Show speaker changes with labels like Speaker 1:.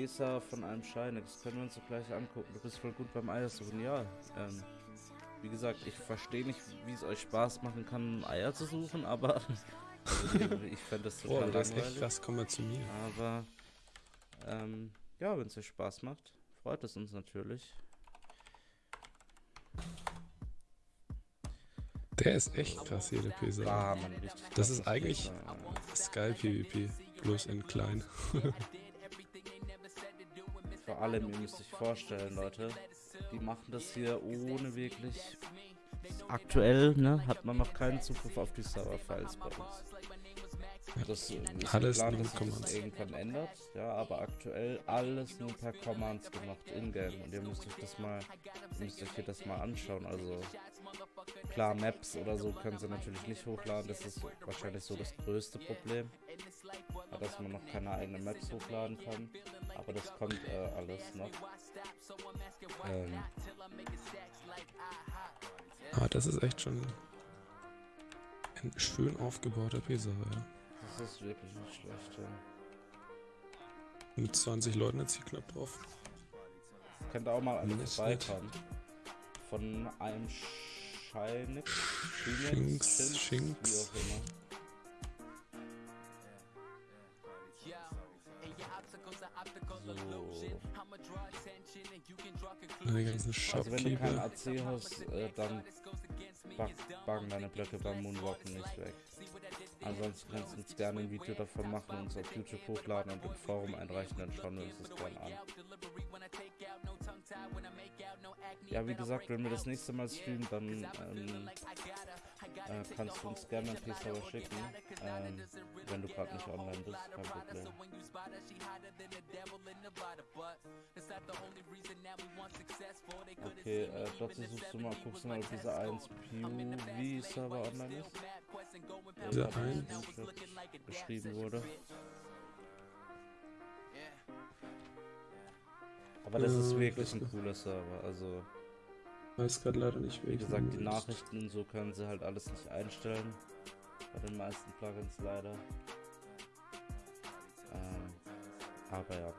Speaker 1: PESA von einem Scheine, das können wir uns doch gleich angucken. Du bist voll gut beim Eiersuchen, ja. Ähm, wie gesagt, ich verstehe nicht, wie es euch Spaß machen kann, Eier zu suchen, aber also, ich fände das total
Speaker 2: Boah, das
Speaker 1: langweilig.
Speaker 2: echt krass, komm mal zu mir.
Speaker 1: Aber ähm, ja, wenn es euch Spaß macht, freut es uns natürlich.
Speaker 2: Der ist echt krass hier, der Pesa.
Speaker 1: Ah, richtig
Speaker 2: Das ist eigentlich- Sky PvP, bloß in klein.
Speaker 1: Vor allem, ihr müsst euch vorstellen, Leute, die machen das hier ohne wirklich. Aktuell, ne, hat man noch keinen Zugriff auf die Server-Files bei uns. Das äh, ist
Speaker 2: Alles
Speaker 1: geplant,
Speaker 2: nur
Speaker 1: dass sich das
Speaker 2: Commands.
Speaker 1: irgendwann ändert, ja, aber aktuell alles nur per Commands gemacht in-game und ihr müsst euch das mal, müsst euch hier das mal anschauen, also klar Maps oder so können sie natürlich nicht hochladen, das ist wahrscheinlich so das größte Problem, dass man noch keine eigenen Maps hochladen kann, aber das kommt äh, alles noch. Ähm,
Speaker 2: Aber das ist echt schon ein schön aufgebauter Pesa, ja.
Speaker 1: das ist wirklich nicht schlecht. Ja.
Speaker 2: Mit 20 Leuten jetzt hier knapp drauf.
Speaker 1: Könnt ihr auch mal
Speaker 2: Nicht
Speaker 1: vorbeikommen. Von einem Scheinix,
Speaker 2: Schinks, Schinks.
Speaker 1: wie auch immer.
Speaker 2: Die ganzen
Speaker 1: Also wenn du keinen
Speaker 2: Shopkeeper.
Speaker 1: AC hast, äh, dann bug buggen deine Blöcke beim Moonwalken nicht weg. Ansonsten kannst du uns gerne ein Video davon machen und uns auf YouTube hochladen und im Forum einreichen, dann schauen wir uns das gerne an. Ja, wie gesagt, wenn wir das nächste Mal streamen, dann ähm, äh, kannst du uns gerne ein P-Server schicken, ähm, wenn du gerade nicht online bist, kein Problem. Okay, äh, dazu suchst du mal, guckst du mal, ob dieser 1 PUV-Server online ist. Der
Speaker 2: Dieser
Speaker 1: gerade im
Speaker 2: 1?
Speaker 1: Screenshot beschrieben wurde. Aber das ist wirklich ein cooler Server, also
Speaker 2: Weiß gerade leider nicht,
Speaker 1: wie gesagt, die. Nachrichten und so können sie halt alles nicht einstellen. Bei den meisten Plugins leider. Ähm, aber ja.